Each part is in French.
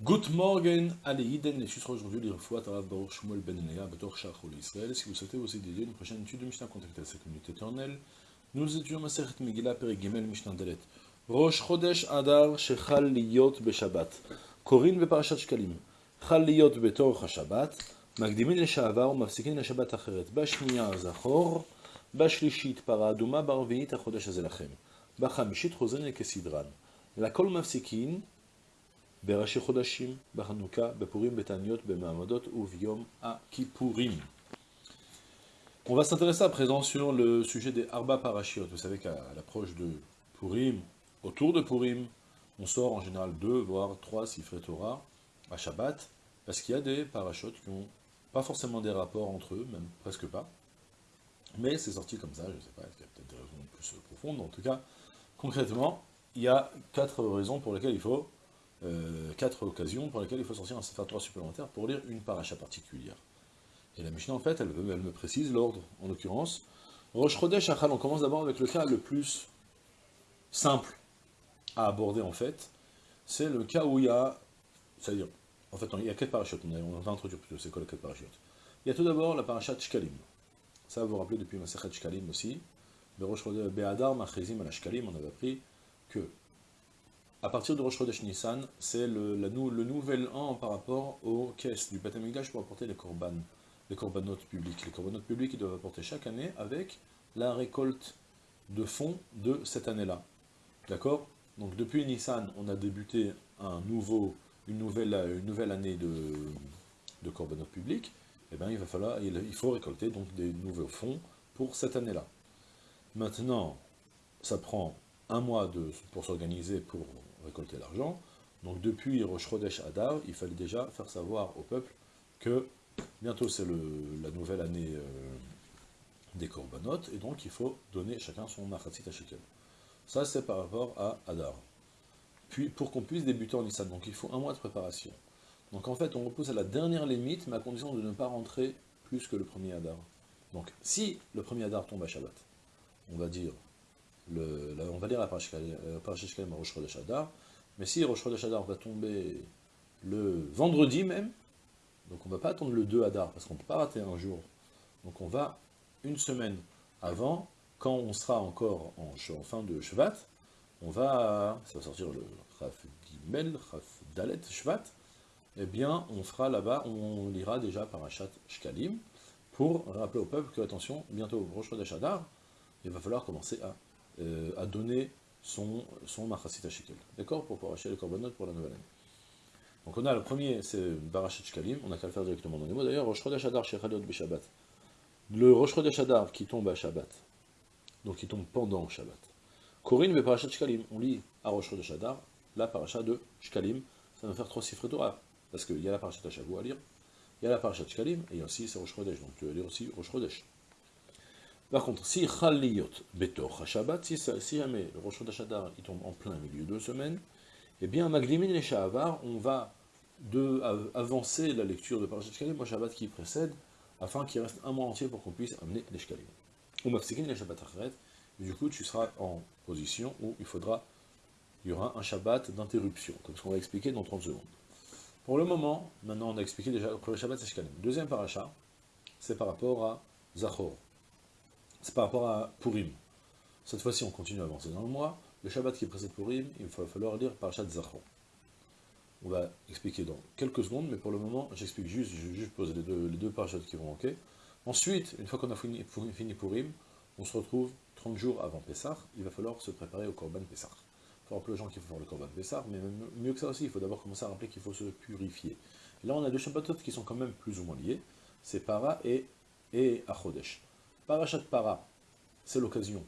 Good morning, allez, Iden, et ce sera aujourd'hui l'Irfouat Arav Baruch Shmuel Ben Enea, Betor Shachol Israël. Si vous souhaitez aussi dédier une prochaine étude de Mishnah, contactez cette communauté éternelle. Nous étudions Maseret Megillah, Perigimel, Mishnah Delet. Rosh Chodesh Adar, Shechal Liyot Beshabbat. Korin Beparashat Shkalim. Chal Liyot Betor HaShabbat. מקדימין לשעבר ומפסיקים לשבת אחרת. בשנייה זכור, בשלישית פרה אדומה, ברביעית החודש הזה לכם. בחמישית חוזרים כסדרן. לכל מפסיקים בראשי חודשים, בחנוכה, בפורים, בתעניות, במעמדות וביום הכיפורים. On va s'intéresser à présent sur le sujet des Arba Parashiot. Vous savez qu'à l'approche de Purim, autour de Purim, on sort en général deux, voire trois sifrei Torah à Shabbat, parce qu'il y a des parachutes qui ont pas forcément des rapports entre eux, même presque pas. Mais c'est sorti comme ça, je ne sais pas, est-ce qu'il y a peut-être des raisons plus profondes. En tout cas, concrètement, il y a quatre raisons pour lesquelles il faut, euh, quatre occasions pour lesquelles il faut sortir un Sefer Torah supplémentaire pour lire une paracha particulière. Et la Mishnah, en fait, elle, me précise l'ordre, en l'occurrence. Rosh Chodesh on commence d'abord avec le cas le plus simple à aborder, en fait. C'est le cas où il y a, c'est-à-dire, en fait, il y a quatre parachutes, on va introduire plutôt, c'est quoi les quatre parachutes Il y a tout d'abord la parachat Shkalim. Ça, vous vous rappelez depuis Masachet Shkalim aussi. Be'adar Machrizim al Shkalim, on avait appris que, à partir de Rosh Chodesh Nissan, c'est le, le, nouvel an par rapport aux caisses du Beth pour apporter les korban, les korbanotes publics. Les korbanotes publics, ils doivent apporter chaque année avec la récolte de fonds de cette année-là. D'accord? Donc depuis Nissan, on a débuté un nouveau une nouvelle, une nouvelle année de, public, public, eh bien, il va falloir, il, faut récolter donc des nouveaux fonds pour cette année-là. Maintenant, ça prend un mois pour s'organiser pour récolter l'argent. Donc depuis Rosh Adar, il fallait déjà faire savoir au peuple que bientôt c'est la nouvelle année euh, des corbanotes, et donc il faut donner chacun son machatzit à shekel. Ça c'est par rapport à Adar puis pour qu'on puisse débuter en Nissan. Donc il faut un mois de préparation. Donc en fait, on repousse à la dernière limite, mais à condition de ne pas rentrer plus que le premier Hadar. Donc si le premier Hadar tombe à Shabbat, on va dire, on va dire la Parashishkalim à Rosh mais si Rosh Chodesh va tomber le vendredi même, donc on ne va pas attendre le 2 Hadar, parce qu'on ne peut pas rater un jour. Donc on va une semaine avant, quand on sera encore en, fin de Shabbat, on va, ça va sortir le Chaf Gimel, Chaf Dalet, Shvat, eh bien, on fera là-bas, on lira déjà Parashat Shkalim, pour rappeler au peuple que, attention, bientôt, Rosh Chodesh il va falloir commencer à, euh, à donner son, son Machasit Shekel. D'accord Pour paracher les corbanotes pour la nouvelle année. Donc on a le premier, c'est Parashat Shkalim, on n'a qu'à le faire directement dans les mots. D'ailleurs, Rosh Chodesh Adar, Shechadot. Le Rosh Chodesh Adar qui tombe à Shabbat, donc qui tombe pendant Shabbat, Corinne, mais parachat Shkalim. On lit à Rosh de Shadar, la paracha de Shkalim. Ça va faire trois chiffres Torah. Parce qu'il y a la paracha Shavu à lire, il y a la paracha Shkalim, et aussi c'est Rosh Chodesh. Donc tu vas lire aussi Rosh Chodesh. Par contre, si Chaliyot Betor Shabbat, si, jamais le Rosh Chodesh il tombe en plein milieu de semaine, eh bien, Magdimin et Shahavar, on va de, avancer la lecture de Parashat Shkalim au Shabbat qui précède, afin qu'il reste un mois entier pour qu'on puisse amener les Shkalim. Ou Mafsikin les Shabbat Achret, du coup tu seras en position où il faudra, il y aura un Shabbat d'interruption, comme ce qu'on va expliquer dans 30 secondes. Pour le moment, maintenant on a expliqué déjà, le premier Shabbat Shkalim. Deuxième paracha, c'est par rapport à Zachor. C'est par rapport à Purim. Cette fois-ci on continue à avancer dans le mois. Le Shabbat qui précède Purim, il va falloir lire Parashat Zachor. On va expliquer dans quelques secondes, mais pour le moment, j'explique juste, je vais juste poser les deux, les qui vont manquer. Ensuite, une fois qu'on a fini, fini Purim, on se retrouve 30 jours avant Pessah, il va falloir se préparer au Korban Pessah. Il faut rappeler aux gens qu'il faut faire le Korban Pessah, mais mieux que ça aussi, il faut d'abord commencer à rappeler qu'il faut se purifier. là, on a deux Shabbatot qui sont quand même plus ou moins liés, c'est Para et, et Achodesh. Parachat Para, c'est l'occasion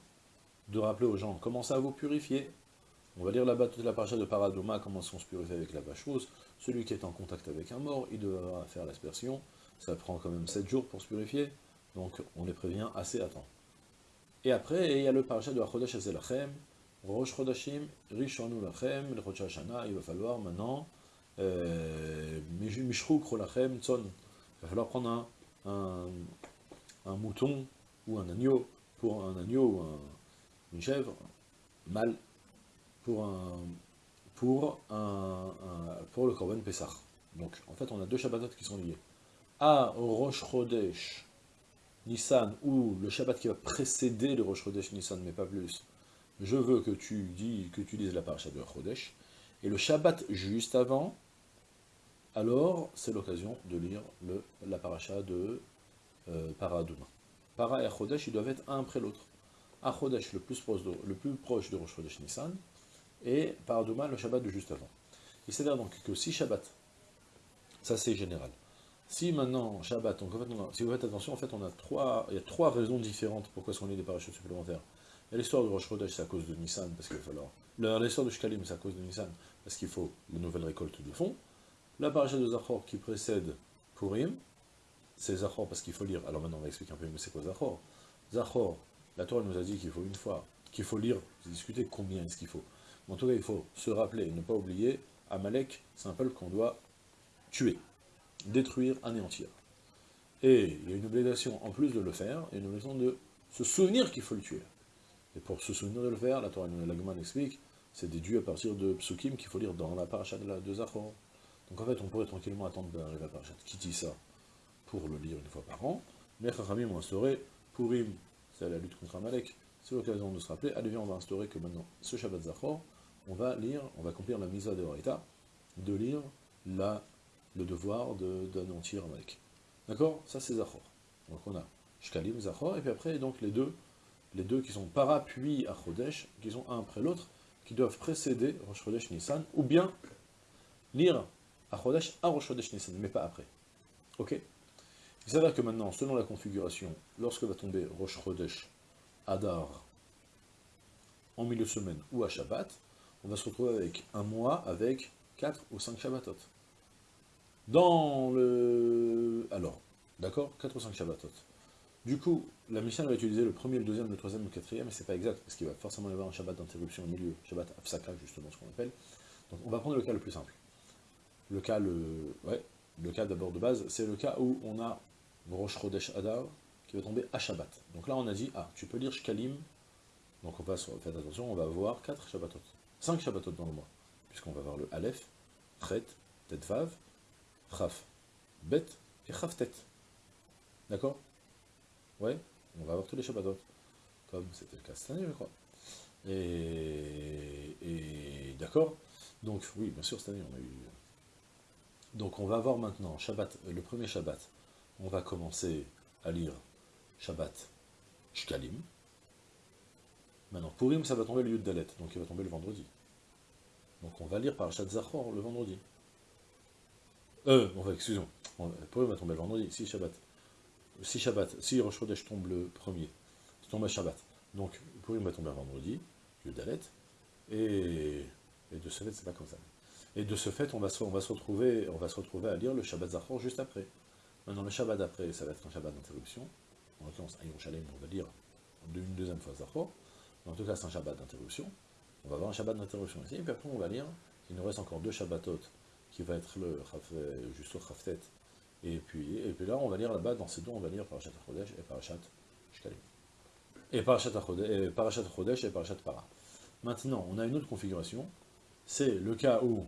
de rappeler aux gens, commencez à vous purifier. On va lire là-bas toute la paracha de Paradoma, comment on se purifier avec la vache Celui qui est en contact avec un mort, il devra faire l'aspersion. Ça prend quand même 7 jours pour se purifier, donc on les prévient assez à temps. Et après, il y a le parachat de Achodesh Azelachem, Rosh Chodashim, Rishonu Lachem, le il va falloir maintenant, euh, Mishruk Rolachem, Tzon. Il va falloir prendre un, mouton ou un agneau, pour un agneau ou un, une chèvre, mâle, pour, un, pour, un, pour le Korban Pessah. Donc, en fait, on a deux Shabbatot qui sont liés. À Rosh Chodesh Nissan, ou le Shabbat qui va précéder le Rosh Chodesh Nissan, mais pas plus, je veux que tu, dis, que tu lises la paracha de Chodesh, et le Shabbat juste avant, alors c'est l'occasion de lire le, la paracha de euh, Paradouma. Para et Chodesh, ils doivent être un après l'autre. À Chodesh, le plus proche de, le plus proche de Rosh Chodesh Nissan, et Paradouma, le Shabbat de juste avant. Il s'avère donc que si Shabbat, ça c'est général, si maintenant, Shabbat, donc en fait, si vous faites attention, en fait, on a trois, il y a trois raisons différentes pourquoi est-ce qu'on des parachutes supplémentaires. L'histoire de Rosh Chodesh, c'est à cause de Nissan, parce qu'il va falloir. L'histoire de Shkalim, c'est à cause de Nissan, parce qu'il faut la nouvelle récolte de fonds. La paracha de Zachor qui précède Purim, c'est Zachor parce qu'il faut lire. Alors maintenant, on va expliquer un peu, mais c'est quoi Zachor Zachor, la Torah nous a dit qu'il faut une fois, qu'il faut lire, discuter combien est-ce qu'il faut. en tout cas, il faut se rappeler et ne pas oublier, Amalek, c'est un peuple qu'on doit tuer détruire, anéantir. Et il y a une obligation, en plus de le faire, il y a une obligation de se souvenir qu'il faut le tuer. Et pour se souvenir de le faire, la Torah Lagman explique, c'est déduit à partir de psukim qu'il faut lire dans la paracha de, la. Donc en fait, on pourrait tranquillement attendre d'arriver à la paracha qui dit ça? Pour le lire une fois par an. Mais Chachamim ont instauré, Purim, c'est la lutte contre Amalek, c'est l'occasion de se rappeler, allez viens, on va instaurer que maintenant, ce Shabbat Zachor, on va lire, on va accomplir la misa de Horita, de lire la le devoir d'anéantir Amalek. D'accord? Ça c'est Zachor. Donc on a Shkalim, Zachor, et puis après, donc les deux, les deux qui sont para puis à Chodesh, qui sont un après l'autre, qui doivent précéder Rosh Chodesh Nissan, ou bien lire à Chodesh à Rosh Nissan, mais pas après. Ok? Il s'avère que maintenant, selon la configuration, lorsque va tomber Rosh Chodesh Adar en milieu de semaine ou à Shabbat, on va se retrouver avec un mois avec 4 ou 5 Shabbatot. Dans le... Alors, d'accord 4 ou 5 Shabbatot. Du coup, la mission va utiliser le premier, le deuxième, le troisième, le quatrième, mais c'est pas exact, parce qu'il va forcément y avoir un Shabbat d'interruption au milieu, Shabbat Afsaka, justement, ce qu'on appelle. Donc on va prendre le cas le plus simple. Le cas, le, ouais, le cas d'abord de base, c'est le cas où on a Rosh Chodesh Adar, qui va tomber à Shabbat. Donc là, on a dit, ah, tu peux lire Shkalim, donc on va, faites attention, on va avoir 4 Shabbatot, 5 Shabbatot dans le mois, puisqu'on va avoir le Aleph, Chet, Tetvav, Chaf, Bet et Chaf tête. D'accord? Ouais, on va avoir tous les Shabbatot, comme c'était le cas cette année, je crois. Et, et d'accord? Donc, oui, bien sûr, cette année, on a eu... Donc, on va avoir maintenant Shabbat, euh, le premier Shabbat, on va commencer à lire Shabbat Shkalim. Maintenant, Purim, ça va tomber le Yud Dalet, donc il va tomber le vendredi. Donc on va lire par Shabbat Zachor le vendredi. Euh, enfin, excusez-moi. Pourquoi va tomber le vendredi Si Shabbat. Si Shabbat, si Rosh Chodesh tombe le premier, il tombe à Shabbat. Donc, Purim va tomber le vendredi, Yudalet, et, et de ce fait, c'est pas comme ça. Et de ce fait, on va, se, on, va se retrouver, on va se retrouver à lire le Shabbat Zachor juste après. Maintenant, le Shabbat après, ça va être un Shabbat d'interruption. En l'occurrence, à Yerushalayim, on va lire une deuxième fois Zachor. En tout cas, c'est un Shabbat d'interruption. On va avoir un Shabbat d'interruption ici, et puis après, on va lire, il nous reste encore deux Shabbatot qui va être le juste au Khaftet. Et puis, et puis là, on va lire là-bas, dans ces deux, on va lire Parashat Chodesh et Parashat Shkalim. Et Parashat Chodesh et Parashat Para. Maintenant, on a une autre configuration, c'est le cas où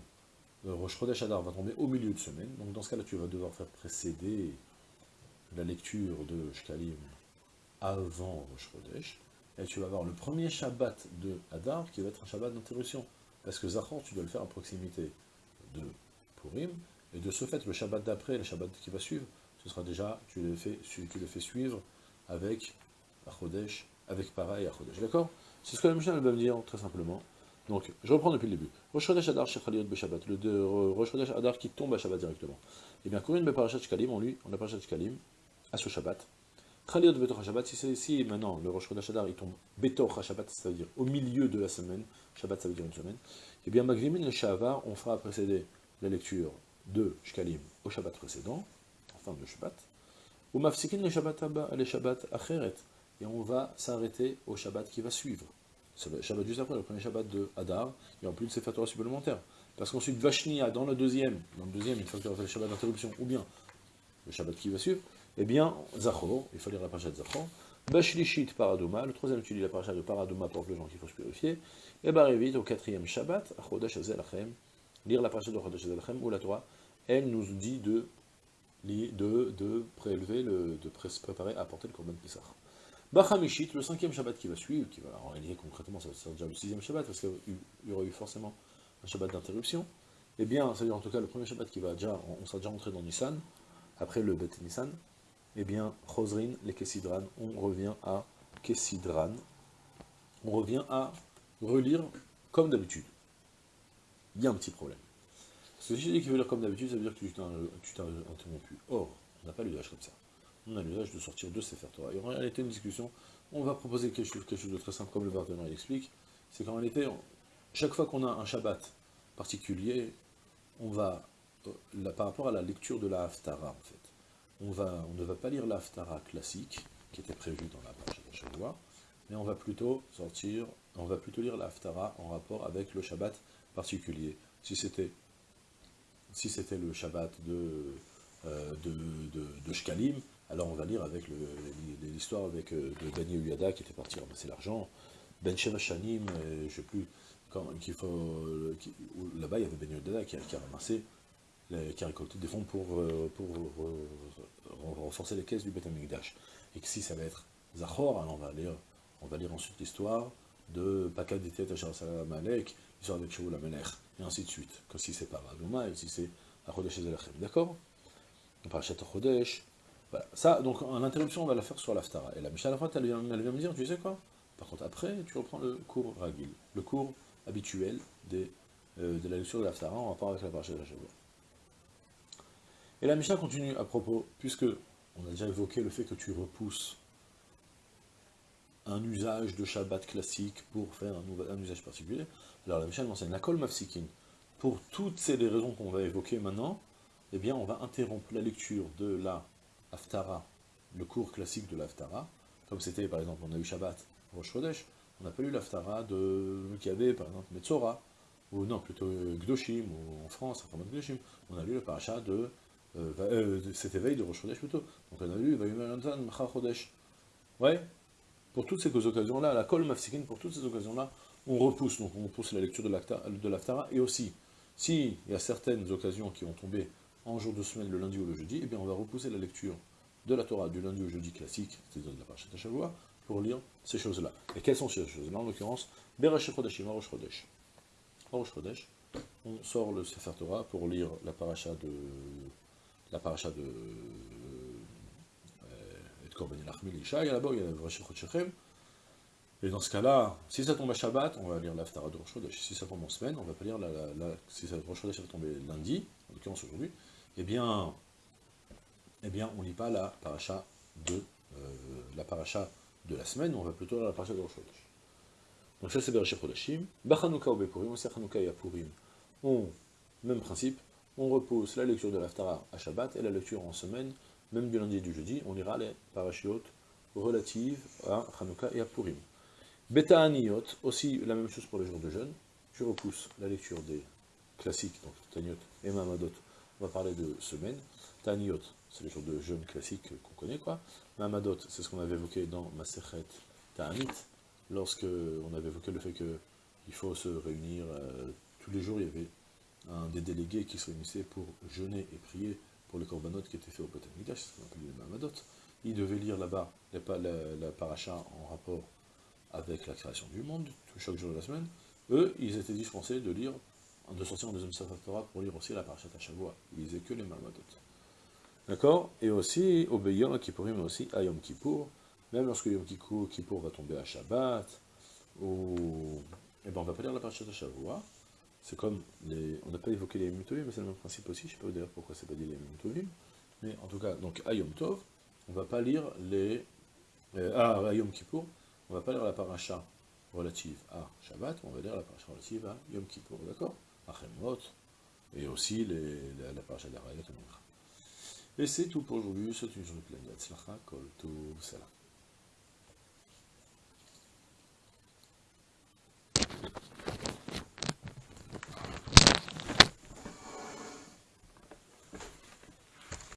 Rosh Chodesh Adar va tomber au milieu de semaine, donc dans ce cas-là, tu vas devoir faire précéder la lecture de Shkalim avant Rosh Chodesh, et tu vas avoir le premier Shabbat de Adar qui va être un Shabbat d'interruption, parce que Zachor, tu dois le faire à proximité de et de ce fait, le Shabbat d'après, le Shabbat qui va suivre, ce sera déjà, tu le fais, le fais suivre avec Achodesh, avec et Achodesh, d'accord? C'est ce que la Mishnah va me dire, très simplement. Donc, je reprends depuis le début. Rosh Adar Shechaliot le Rosh Chodesh Adar qui tombe à Shabbat directement. Eh bien, Kourin Beparashat Shkalim, on lui, on a Parashat Shkalim, à ce Shabbat. Chaliot Betor Shabbat, si ici, maintenant, le Rosh Chodesh Adar, il tombe Betor Shabbat, c'est-à-dire au milieu de la semaine, Shabbat ça veut dire une semaine, eh bien, Magrimin le Shavar, on fera précéder la lecture de Shkalim au Shabbat précédent, en fin de Shabbat, ou Mafsikin le Shabbat le Shabbat Acheret, et on va s'arrêter au Shabbat qui va suivre. Le Shabbat juste après, le premier Shabbat de Hadar, il y aura plus de ces supplémentaire. supplémentaires. Parce qu'ensuite, Vashnia, dans le deuxième, dans le deuxième, une fois que tu le Shabbat d'interruption, ou bien le Shabbat qui va suivre, eh bien, Zachor, il faut lire la de Zachor, Bashlishit Paraduma, le troisième tu lis la paracha de Paraduma pour les gens qu'il faut se purifier. Et Barevit, au quatrième Shabbat, Chodesh Azelachem, lire la paracha de Chodesh Azelachem, où la Torah, elle nous dit de, de, de prélever, le, de préparer, apporter le Korban Pesach. Bachamishit, le cinquième Shabbat qui va suivre, qui va, en réalité concrètement ça va déjà le sixième Shabbat, parce qu'il y aurait eu forcément un Shabbat d'interruption. Eh bien, c'est-à-dire en tout cas le premier Shabbat qui va déjà, on sera déjà entré dans Nissan, après le Bet Nissan, eh bien, Chosrin, les Kessidran, on revient à Kessidran, on revient à relire comme d'habitude. Il y a un petit problème. Ce que je dis qu'il veut lire comme d'habitude, ça veut dire que tu t'es interrompu. Or, on n'a pas l'usage comme ça. On a l'usage de sortir de Sefer Torah. Et en réalité, une discussion, on va proposer quelque chose, de très simple, comme le Barthénon explique, c'est qu'en réalité, chaque fois qu'on a un Shabbat particulier, on va, euh, par rapport à la lecture de la Haftara, en fait, on, ne va pas lire la Haftara classique, qui était prévue dans la page de mais on va plutôt sortir, on va plutôt lire la Haftara en rapport avec le Shabbat particulier. Si c'était le Shabbat de, euh, de, Shkalim, alors on va lire avec l'histoire avec euh, de Daniel Uyada qui était parti ramasser l'argent, Ben Shanim, je ne sais plus, qu'il faut, là-bas il y avait Ben Uyada qui, a ramassé, qui a récolté des fonds pour, euh, pour, renforcer les caisses du Beth Amikdash. Et que si ça va être Zachor, alors on va lire, on va lire ensuite l'histoire de Pakad Ditet Salam Malek, l'histoire avec Shaul Amenech, et ainsi de suite. Que si c'est pas Radouma, et si c'est Achodesh. D'accord? Parachat Achodesh. Voilà. Ça, donc en interruption, on va la faire sur l'Aftara. Et la Mishnah, à la fin, elle vient, me dire, tu sais quoi? Par contre, après, tu reprends le cours Ragil, le cours habituel euh, de la lecture de l'Aftara en rapport avec la Parachat de la Et la Mishnah continue à propos, puisque on a déjà évoqué le fait que tu repousses un usage de Shabbat classique pour faire un, usage particulier. Alors la Mishnah enseigne la kol mafsikin. Pour toutes ces raisons qu'on va évoquer maintenant, eh bien on va interrompre la lecture de la Haftara, le cours classique de l'Haftara, comme c'était par exemple, on a eu Shabbat, Rosh Chodesh, on n'a pas lu l'Haftara de avait par exemple Metzora, ou non, plutôt Gdoshim, ou en France, Gdoshim, on a lu le parachat de euh, euh, c'était veille de Rosh Chodesh plutôt. Donc on a lu Machar Chodesh. Ouais, pour toutes ces occasions-là, la Kol Mafsikin, pour toutes ces occasions-là, on repousse, donc on repousse la lecture de l'Aftara, et aussi, s'il y a certaines occasions qui vont tomber en jour de semaine, le lundi ou le jeudi, eh bien on va repousser la lecture de la Torah du lundi au jeudi classique, c'est-à-dire de la Parashat Shavua, pour lire ces choses-là. Et quelles sont ces choses-là En l'occurrence, Berach Chodeshim, Rosh Chodesh. Rosh Chodesh, on sort le Sefer Torah pour lire la paracha de la paracha de et de Korban Elachmil Ishaï, là-bas, il y a Rosh Shechem. Et dans ce cas-là, si ça tombe à Shabbat, on va lire l'Aftara de Rosh Chodesh. Si ça tombe en semaine, on va pas lire la, la, si ça, Rosh Chodesh va tomber lundi, en l'occurrence aujourd'hui, eh bien, eh bien, on lit pas la paracha de euh, la de la semaine, on va plutôt la paracha de Rosh. Donc ça c'est Bereshit Chodashim. Bachanouka ou Bepurim, aussi Chanouka et Apurim, on, même principe, on repousse la lecture de l'Aftara à Shabbat et la lecture en semaine, même du lundi et du jeudi, on lira les parachiotes relatives à Hanouka et à Purim. Beta Aniyot, aussi la même chose pour les jours de jeûne, tu repousses la lecture des classiques, donc Taniot et Mamadot, va parler de semaine. Taniot, c'est les jours de jeûne classiques qu'on connaît, quoi. Mamadot, c'est ce qu'on avait évoqué dans Masechet Ta'anit, lorsque on avait évoqué le fait qu'il faut se réunir euh, tous les jours, il y avait un des délégués qui se réunissait pour jeûner et prier pour les corbanotes qui étaient faits au Beth c'est ce les Mamadot. Il devait lire là-bas la, la, paracha en rapport avec la création du monde, chaque jour de la semaine. Eux, ils étaient dispensés de lire, de sortir en deuxième Torah pour lire aussi la paracha Tachavua. Ils lisaient que les Mamadot. D'accord? Et aussi, au Yom Kippourim, mais aussi à Yom Kippour, même lorsque Yom Kippour va tomber à Shabbat, ou... Eh ben, on va pas lire la paracha Tachavua, c'est comme, les, on n'a pas évoqué les Mutovim, mais c'est le même principe aussi, je ne sais pas d'ailleurs pourquoi c'est pas dit les Mutovim, mais en tout cas, donc à Yom Tov, on ne va pas lire les... Euh, ah, à Yom Kippour, on ne va pas lire la paracha relative à Shabbat, on va lire la paracha relative à Yom Kippour, d'accord? À Chemot, et aussi les, la, la d'Arayot et c'est tout pour aujourd'hui, c'est une journée pleine de Kol Tov, Salam.